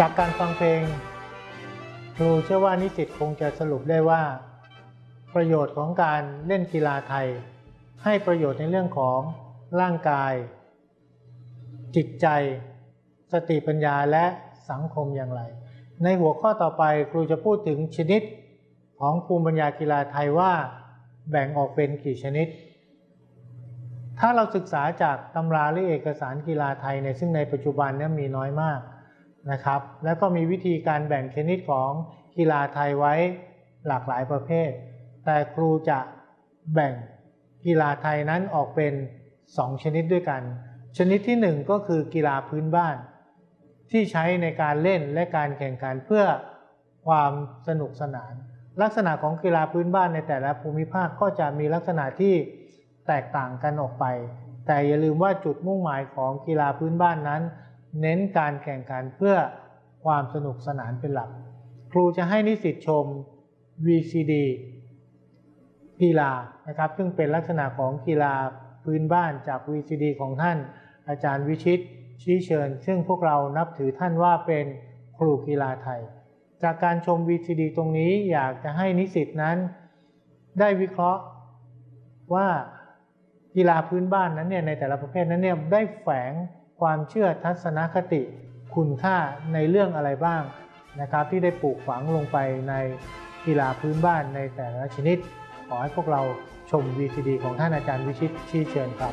จากการฟังเพลง ครูเชื่อว่านิสิตคงจะสรุปได้ว่า ประโยชน์ของการเล่นกีฬาไทย ให้ประโยชน์ในเรื่องของร่างกาย จิตใจ สติปัญญาและสังคมอย่างไร ในหัวข้อต่อไปครูจะพูดถึงชนิดของภูมิปัญญากีฬาไทยว่า แบ่งออกเป็นกี่ชนิด ถ้าเราศึกษาจากตำราหรือเอกสารกีฬาไทยในซึ่งในปัจจุบันนี้มีน้อยมาก นะครับ แล้วก็มีวิธีการแบ่งชนิดของกีฬาไทยไว้หลากหลายประเภท แต่ครูจะแบ่งกีฬาไทยนั้นออกเป็น 2 ชนิดด้วยกัน ชนิดที่ 1 ก็คือกีฬาพื้นบ้าน ที่ใช้ในการเล่นและการแข่งขันเพื่อความสนุกสนาน ลักษณะของกีฬาพื้นบ้านในแต่ละภูมิภาคก็จะมีลักษณะที่แตกต่างกันออกไป แต่อย่าลืมว่าจุดมุ่งหมายของกีฬาพื้นบ้านนั้น เน้นการแข่งขันเพื่อความสนุกสนานเป็นหลัก ครูจะให้นิสิตชม VCD กีฬานะครับ ซึ่งเป็นลักษณะของกีฬาพื้นบ้านจาก VCD ของท่าน อาจารย์วิชิตชี้เชิญ ซึ่งพวกเรานับถือท่านว่าเป็นครูกีฬาไทย จากการชม VCD ตรงนี้อยากจะให้นิสิตนั้น ได้วิเคราะห์ว่ากีฬาพื้นบ้านนั้นเนี่ยในแต่ละประเภทนั้นเนี่ยได้แฝง ความเชื่อทัศนคติ คุณค่าในเรื่องอะไรบ้างนะครับ ที่ได้ปลูกฝังลงไปในกีฬาพื้นบ้านในแต่ละชนิด ขอให้พวกเราชม VCD ของท่านอาจารย์วิชิตชี้เชิญครับ